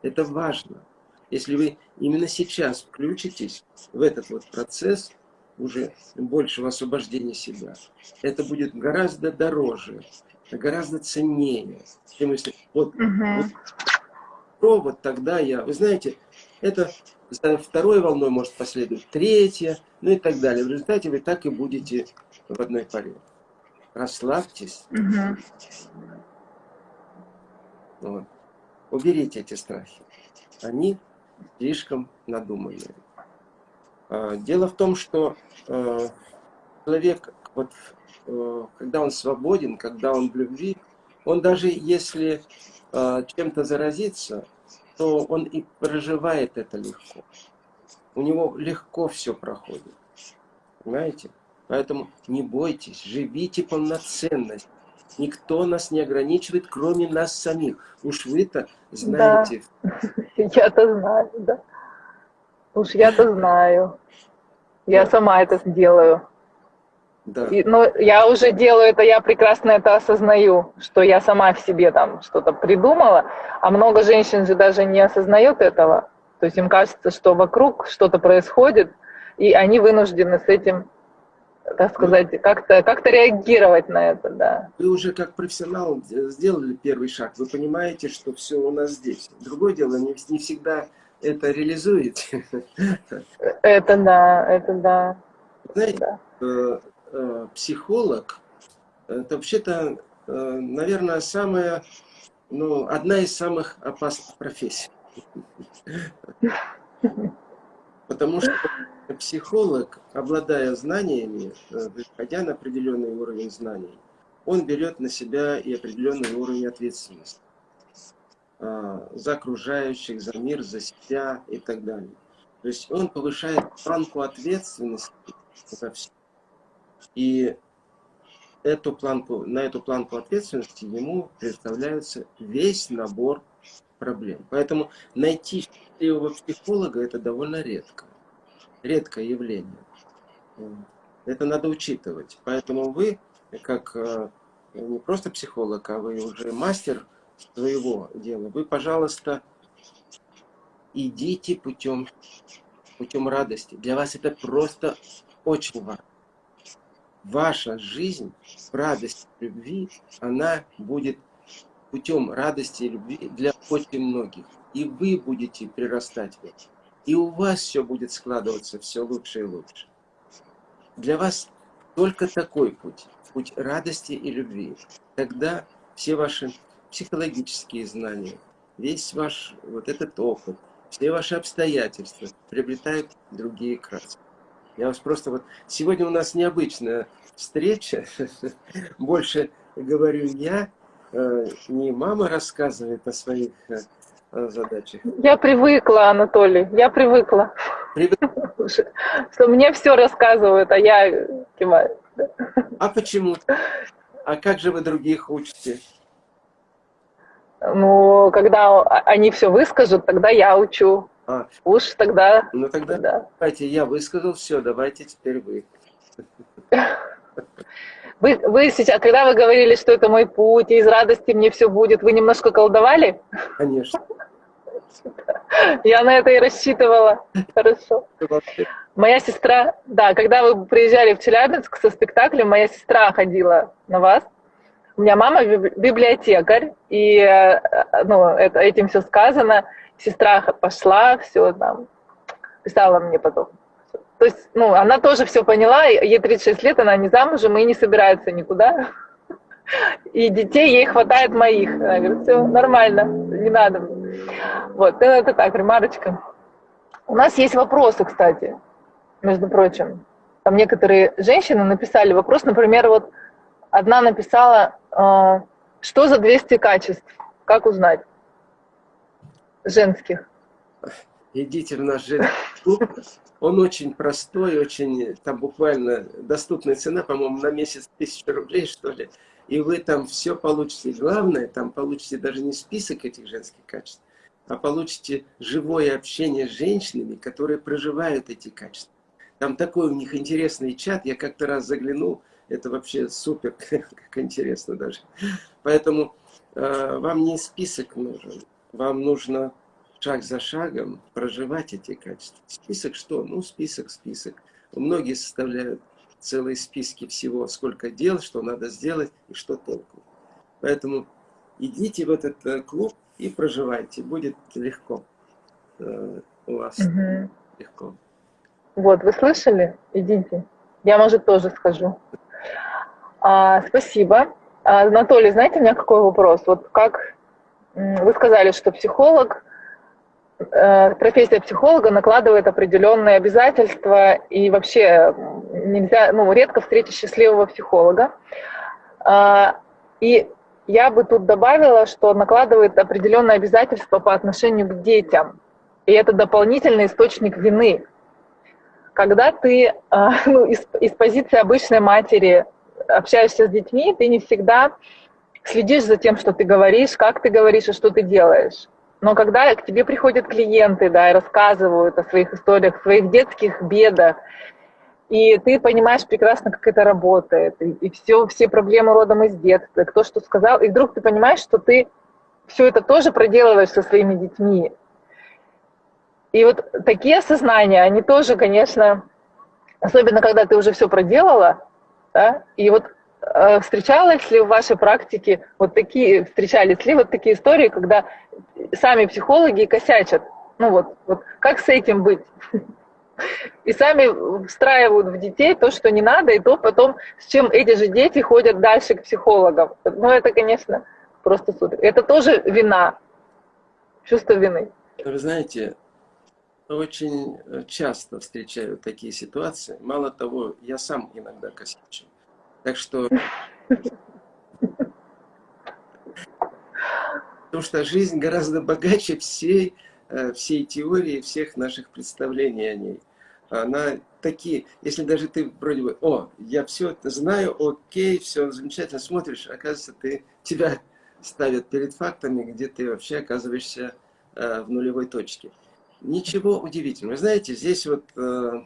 S1: Это важно. Если вы именно сейчас включитесь в этот вот процесс уже большего освобождения себя, это будет гораздо дороже, гораздо ценнее, чем если вот, угу. вот, вот тогда я, вы знаете, это за второй волной может последовать третья, ну и так далее. В результате вы так и будете в одной паре. Расслабьтесь. Угу. Вот. Уберите эти страхи. Они слишком надуманные. А, дело в том, что э, человек, вот, когда он свободен, когда он в любви, он даже если э, чем-то заразится, то он и проживает это легко. У него легко все проходит. Понимаете? Поэтому не бойтесь, живите полноценно. Никто нас не ограничивает, кроме нас самих. Уж вы-то знаете.
S2: Да. Я-то знаю, да. Уж я-то знаю. Я сама это сделаю. Да. И, но я уже делаю это, я прекрасно это осознаю, что я сама в себе там что-то придумала, а много женщин же даже не осознают этого. То есть им кажется, что вокруг что-то происходит, и они вынуждены с этим, так сказать, как-то как, -то, реагировать на это, да.
S1: Вы уже как профессионал сделали первый шаг, вы понимаете, что все у нас здесь. Другое дело, не, не всегда это реализуете.
S2: Это да, это да.
S1: Знаете, да. Э, Э, психолог, это вообще-то, э, наверное, самая, ну, одна из самых опасных профессий. Потому что психолог, обладая знаниями, э, выходя на определенный уровень знаний, он берет на себя и определенный уровень ответственности за окружающих, за мир, за себя и так далее. То есть он повышает планку ответственности за все. И эту планку, на эту планку ответственности ему представляется весь набор проблем. Поэтому найти счастливого психолога это довольно редко. Редкое явление. Это надо учитывать. Поэтому вы, как э, не просто психолог, а вы уже мастер своего дела, вы, пожалуйста, идите путем, путем радости. Для вас это просто очень важно ваша жизнь в радости любви, она будет путем радости и любви для очень многих. И вы будете прирастать в это. И у вас все будет складываться все лучше и лучше. Для вас только такой путь, путь радости и любви. Тогда все ваши психологические знания, весь ваш вот этот опыт, все ваши обстоятельства приобретают другие краски. Я вас просто вот... Сегодня у нас необычная встреча. Больше говорю я, э, не мама рассказывает о своих э, задачах.
S2: Я привыкла, Анатолий, я привыкла. Привыкла? Что мне все рассказывают, а я киваю.
S1: А почему? А как же вы других учите?
S2: Ну, когда они все выскажут, тогда я учу. А, Уж тогда...
S1: Ну тогда да. давайте, я высказал все, давайте теперь вы.
S2: Вы, вы сейчас, когда вы говорили, что это мой путь, и из радости мне все будет, вы немножко колдовали?
S1: Конечно.
S2: Я на это и рассчитывала. Хорошо. Моя сестра, да, когда вы приезжали в Челябинск со спектаклем, моя сестра ходила на вас. У меня мама библиотекарь, и э, ну, это, этим все сказано. Сестра пошла, все там, писала мне потом. То есть, ну, она тоже все поняла, ей 36 лет, она не замужем и не собирается никуда. И детей ей хватает моих. Она говорит, все нормально, не надо. Вот, ну, это так, ремарочка. У нас есть вопросы, кстати, между прочим. Там некоторые женщины написали вопрос, например, вот одна написала, э, что за 200 качеств, как узнать, женских.
S1: Идите в наш женский клуб, он очень простой, очень, там буквально доступная цена, по-моему, на месяц тысяча рублей, что ли. И вы там все получите. главное, там получите даже не список этих женских качеств, а получите живое общение с женщинами, которые проживают эти качества. Там такой у них интересный чат, я как-то раз заглянул, это вообще супер, как интересно даже. Поэтому э, вам не список нужен, вам нужно шаг за шагом проживать эти качества. Список что? Ну, список, список. Многие составляют целые списки всего, сколько дел, что надо сделать и что толку. Поэтому идите в этот э, клуб и проживайте. Будет легко. Э, у вас угу. легко.
S2: Вот, вы слышали? Идите. Я, может, тоже скажу. А, спасибо. А, Анатолий, знаете, у меня какой вопрос? Вот как вы сказали, что психолог Э, профессия психолога накладывает определенные обязательства, и вообще нельзя, ну, редко встретить счастливого психолога. А, и я бы тут добавила, что накладывает определенные обязательства по отношению к детям. И это дополнительный источник вины. Когда ты а, ну, из, из позиции обычной матери общаешься с детьми, ты не всегда следишь за тем, что ты говоришь, как ты говоришь и что ты делаешь. Но когда к тебе приходят клиенты, да, и рассказывают о своих историях, своих детских бедах, и ты понимаешь прекрасно, как это работает, и, и все, все проблемы родом из детства, кто что сказал, и вдруг ты понимаешь, что ты все это тоже проделываешь со своими детьми. И вот такие осознания, они тоже, конечно, особенно когда ты уже все проделала, да, и вот э, встречалась ли в вашей практике вот такие, встречались ли вот такие истории, когда сами психологи косячат. Ну вот, вот как с этим быть? И сами встраивают в детей то, что не надо, и то потом, с чем эти же дети ходят дальше к психологам. Ну это, конечно, просто супер. Это тоже вина, чувство вины.
S1: Вы знаете, очень часто встречаю такие ситуации. Мало того, я сам иногда косячу. Так что Потому что жизнь гораздо богаче всей, э, всей теории, всех наших представлений о ней. Она такие, если даже ты вроде бы, о, я все это знаю, окей, все замечательно, смотришь, оказывается, ты, тебя ставят перед фактами, где ты вообще оказываешься э, в нулевой точке. Ничего удивительного. Знаете, здесь вот, э,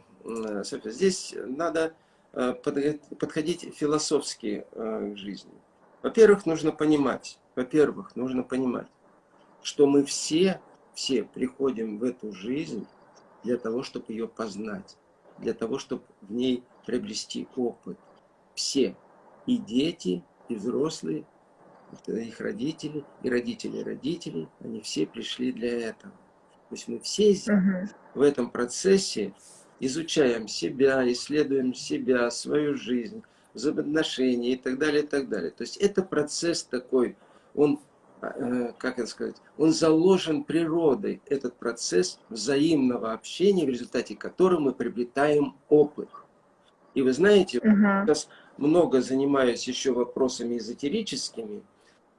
S1: здесь надо подходить философски к жизни. Во-первых, нужно понимать, во-первых, нужно понимать, что мы все, все приходим в эту жизнь для того, чтобы ее познать, для того, чтобы в ней приобрести опыт. Все, и дети, и взрослые, их родители, и родители родителей, они все пришли для этого. То есть мы все здесь, угу. в этом процессе изучаем себя, исследуем себя, свою жизнь, взаимоотношения и так далее, и так далее. То есть это процесс такой он, э, как это сказать, он заложен природой, этот процесс взаимного общения, в результате которого мы приобретаем опыт. И вы знаете, угу. сейчас много занимаюсь еще вопросами эзотерическими,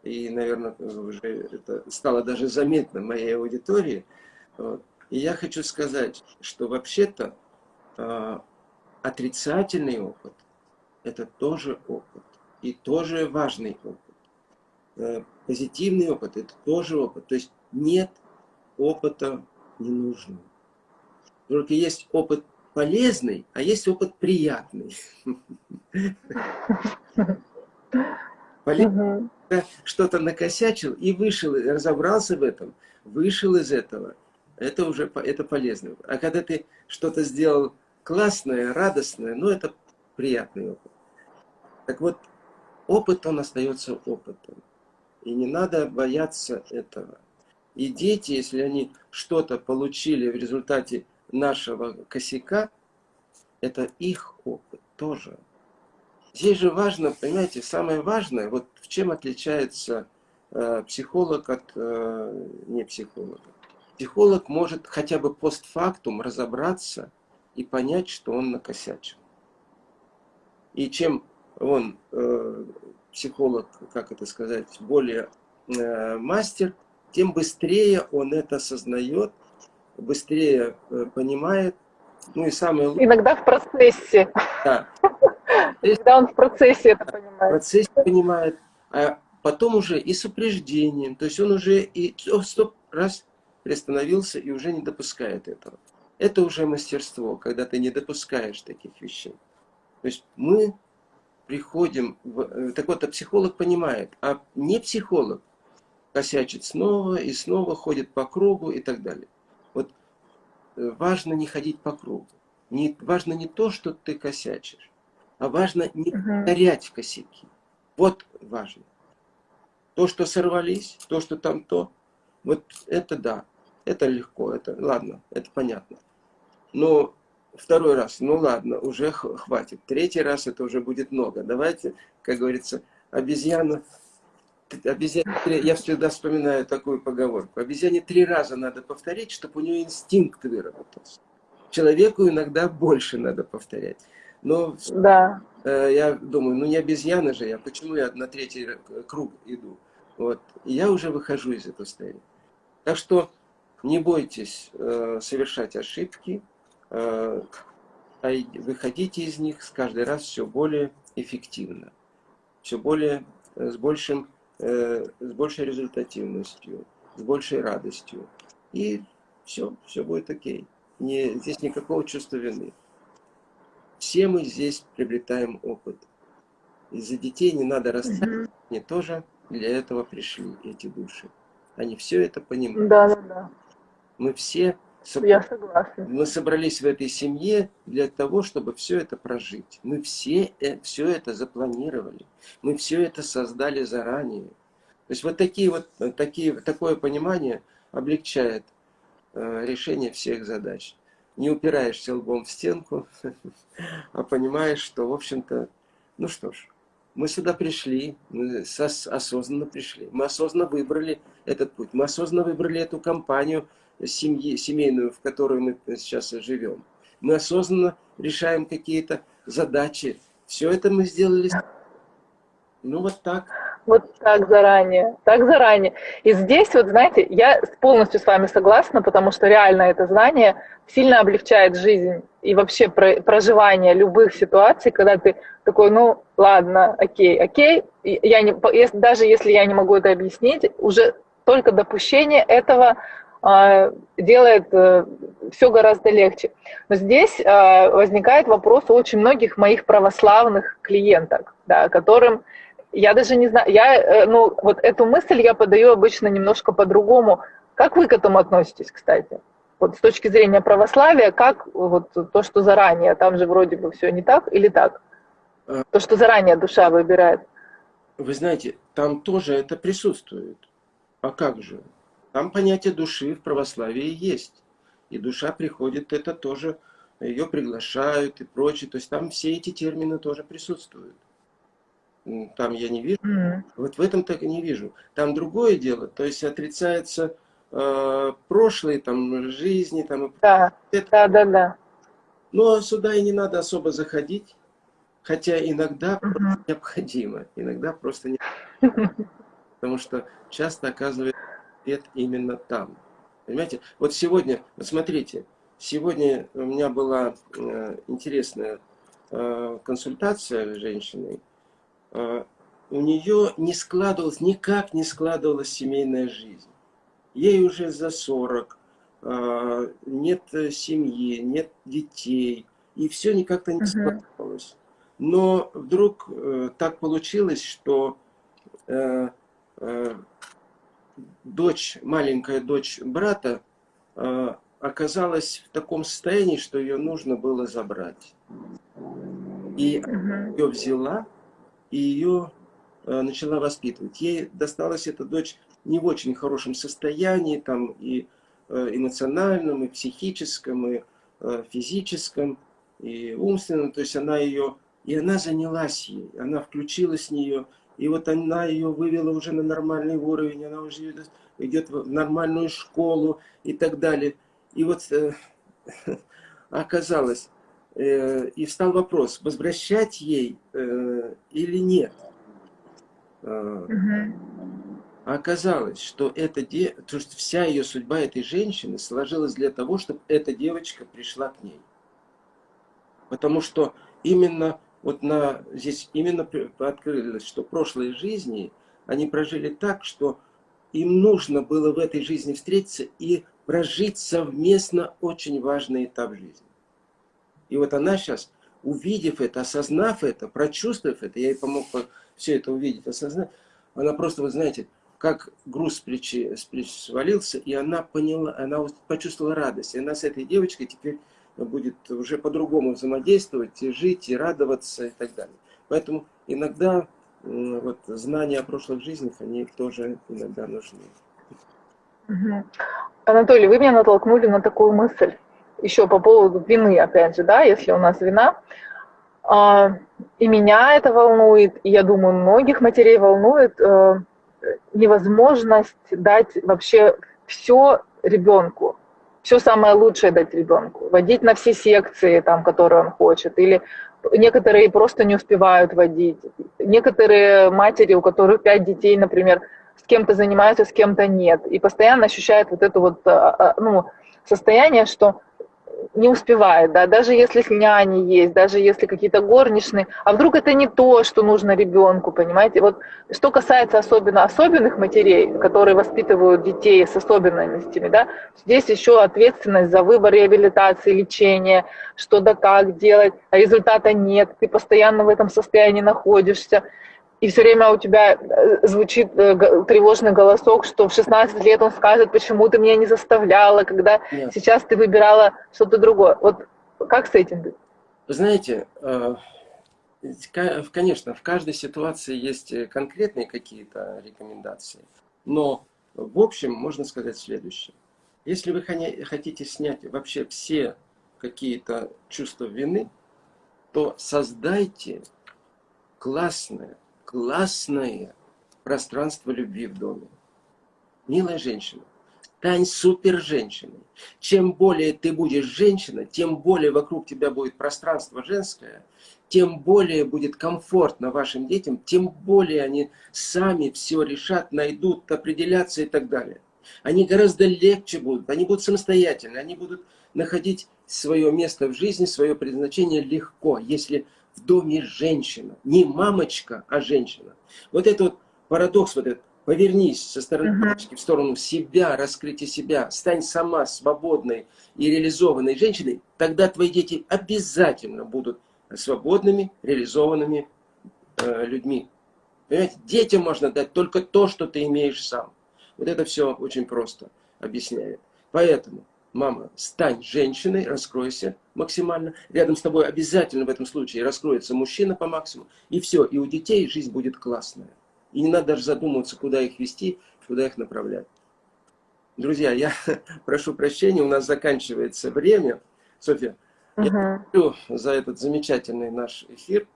S1: и, наверное, уже это стало даже заметно моей аудитории. И я хочу сказать, что вообще-то отрицательный опыт – это тоже опыт, и тоже важный опыт. Э, позитивный опыт – это тоже опыт. То есть нет опыта ненужного. Только есть опыт полезный, а есть опыт приятный. Что-то накосячил и вышел, разобрался в этом, вышел из этого. Это уже это полезно. А когда ты что-то сделал классное, радостное, ну это приятный опыт. Так вот, опыт, он остается опытом. И не надо бояться этого. И дети, если они что-то получили в результате нашего косяка, это их опыт тоже. Здесь же важно, понимаете, самое важное, вот в чем отличается э, психолог от э, не психолога. Психолог может хотя бы постфактум разобраться и понять, что он накосячил. И чем он, э, психолог, как это сказать, более э, мастер, тем быстрее он это осознает, быстрее э, понимает. Ну и самое.
S2: Иногда в процессе.
S1: Да.
S2: Когда он в процессе это понимает. В
S1: процессе понимает, а потом уже и с упреждением. То есть он уже и стоп, раз, приостановился и уже не допускает этого. Это уже мастерство, когда ты не допускаешь таких вещей. То есть мы приходим, в, э, так вот, а психолог понимает, а не психолог косячит снова и снова, ходит по кругу и так далее. Вот э, важно не ходить по кругу. Не, важно не то, что ты косячишь, а важно не повторять uh косяки. Вот важно. То, что сорвались, то, что там то, вот это да, это легко, это ладно, это понятно. Но второй раз, ну ладно, уже хватит. Третий раз это уже будет много. Давайте, как говорится, обезьяна, обезьяне, я всегда вспоминаю такую поговорку. Обезьяне три раза надо повторить, чтобы у нее инстинкт выработался. Человеку иногда больше надо повторять. Но да. э, я думаю, ну не обезьяна же я, почему я на третий круг иду? Вот. И я уже выхожу из этого состояния. Так что не бойтесь э, совершать ошибки, Э, выходите из них с каждый раз все более эффективно, все более э, с, большим, э, с большей результативностью, с большей радостью. И все, все будет окей. Не, здесь никакого чувства вины. Все мы здесь приобретаем опыт. Из-за детей не надо расстраиваться, они тоже для этого пришли, эти души. Они все это понимают.
S2: Да, да, да.
S1: Мы все
S2: согласна.
S1: Мы собрались в этой семье для того, чтобы все это прожить. Мы все э, все это запланировали. Мы все это создали заранее. То есть вот такие вот такие такое понимание облегчает э, решение всех задач. Не упираешься лбом в стенку, а понимаешь, что в общем-то, ну что ж, мы сюда пришли, мы осознанно пришли, мы осознанно выбрали этот путь, мы осознанно выбрали эту компанию, семьи, семейную, в которой мы сейчас живем. Мы осознанно решаем какие-то задачи. Все это мы сделали. Ну вот так.
S2: Вот так заранее, так заранее. И здесь, вот знаете, я полностью с вами согласна, потому что реально это знание сильно облегчает жизнь и вообще проживание любых ситуаций, когда ты такой, ну ладно, окей, окей, я не, даже если я не могу это объяснить, уже только допущение этого делает э, все гораздо легче. Но здесь а, возникает вопрос у очень многих моих православных клиенток, да, которым я даже не знаю, я, э, ну, вот эту мысль я подаю обычно немножко по-другому. Как вы к этому относитесь, кстати? Вот с точки зрения православия, как вот то, что заранее, там же вроде бы все не так или так? А. То, что заранее душа выбирает.
S1: Вы знаете, там тоже это присутствует. А как же? Там понятие души в православии есть. И душа приходит, это тоже, ее приглашают и прочее. То есть там все эти термины тоже присутствуют. Там я не вижу. Mm. Вот в этом так и не вижу. Там другое дело. То есть отрицается э, прошлые там, жизни. Там,
S2: да, это... да, да, да.
S1: Но сюда и не надо особо заходить. Хотя иногда mm -hmm. необходимо. Иногда просто не Потому что часто оказывается ответ именно там. Понимаете? Вот сегодня, вот смотрите, сегодня у меня была э, интересная э, консультация с женщиной. Э, у нее не складывалась, никак не складывалась семейная жизнь. Ей уже за 40, э, нет семьи, нет детей, и все никак-то не складывалось. Но вдруг э, так получилось, что э, э, дочь, маленькая дочь брата э, оказалась в таком состоянии, что ее нужно было забрать. И ее взяла, и ее э, начала воспитывать. Ей досталась эта дочь не в очень хорошем состоянии, там и э, эмоциональном, и психическом, и физическом, и умственном. То есть она ее, и она занялась ей, она включилась в нее, и вот она ее вывела уже на нормальный уровень, она уже идет в нормальную школу и так далее. И вот э, оказалось, э, и встал вопрос, возвращать ей э, или нет. Э, угу. оказалось, что, это де... то, что вся ее судьба этой женщины сложилась для того, чтобы эта девочка пришла к ней. Потому что именно вот на, здесь именно открылось, что прошлые жизни они прожили так, что им нужно было в этой жизни встретиться и прожить совместно очень важный этап жизни. И вот она сейчас, увидев это, осознав это, прочувствовав это, я ей помог все это увидеть, осознать, она просто, вы знаете, как груз с плечи, свалился, и она поняла, она почувствовала радость. И она с этой девочкой теперь будет уже по-другому взаимодействовать, и жить, и радоваться, и так далее. Поэтому иногда вот, знания о прошлых жизнях, они тоже иногда нужны.
S2: Анатолий, вы меня натолкнули на такую мысль, еще по поводу вины, опять же, да, если у нас вина. А, и меня это волнует, и я думаю, многих матерей волнует э, невозможность дать вообще все ребенку все самое лучшее дать ребенку, водить на все секции, там, которые он хочет, или некоторые просто не успевают водить. Некоторые матери, у которых пять детей, например, с кем-то занимаются, с кем-то нет, и постоянно ощущают вот это вот а, а, ну, состояние, что не успевает, да, даже если няни есть, даже если какие-то горничные, а вдруг это не то, что нужно ребенку, понимаете? Вот что касается особенно особенных матерей, которые воспитывают детей с особенностями, да, здесь еще ответственность за выбор реабилитации, лечения, что да как делать, а результата нет, ты постоянно в этом состоянии находишься, и все время у тебя э, звучит э, тревожный голосок, что в 16 лет он скажет, почему ты меня не заставляла, когда Нет. сейчас ты выбирала что-то другое. Вот как с этим быть?
S1: Вы знаете, э, конечно, в каждой ситуации есть конкретные какие-то рекомендации, но в общем можно сказать следующее. Если вы хотите снять вообще все какие-то чувства вины, то создайте классное, классное пространство любви в доме. Милая женщина, стань супер женщиной. Чем более ты будешь женщина, тем более вокруг тебя будет пространство женское, тем более будет комфортно вашим детям, тем более они сами все решат, найдут, определятся и так далее. Они гораздо легче будут, они будут самостоятельны, они будут находить свое место в жизни, свое предназначение легко, если в доме женщина. Не мамочка, а женщина. Вот это вот парадокс, вот этот. Повернись со стороны мамочки в сторону себя, раскрытия себя. Стань сама свободной и реализованной женщиной. Тогда твои дети обязательно будут свободными, реализованными э, людьми. Понимаете, детям можно дать только то, что ты имеешь сам. Вот это все очень просто объясняет. Поэтому мама, стань женщиной, раскройся максимально. Рядом с тобой обязательно в этом случае раскроется мужчина по максимуму. И все, и у детей жизнь будет классная. И не надо даже задумываться, куда их вести, куда их направлять. Друзья, я прошу прощения, у нас заканчивается время. Софья, -huh. я благодарю за этот замечательный наш эфир.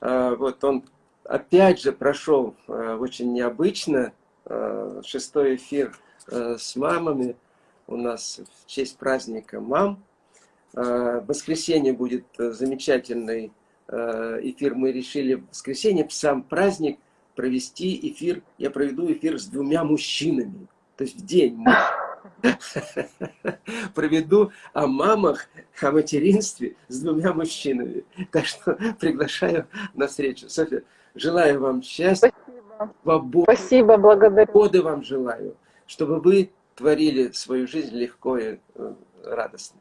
S1: А, вот он опять же прошел а, очень необычно. А, шестой эфир с мамами у нас в честь праздника мам. В воскресенье будет замечательный эфир. Мы решили в воскресенье, в сам праздник, провести эфир. Я проведу эфир с двумя мужчинами. То есть в день проведу о мамах, о материнстве с двумя мужчинами. Так что приглашаю на встречу. Софья, желаю вам счастья,
S2: Спасибо. свободы. Спасибо, благодарю.
S1: Свободы вам желаю, чтобы вы творили свою жизнь легко и радостно.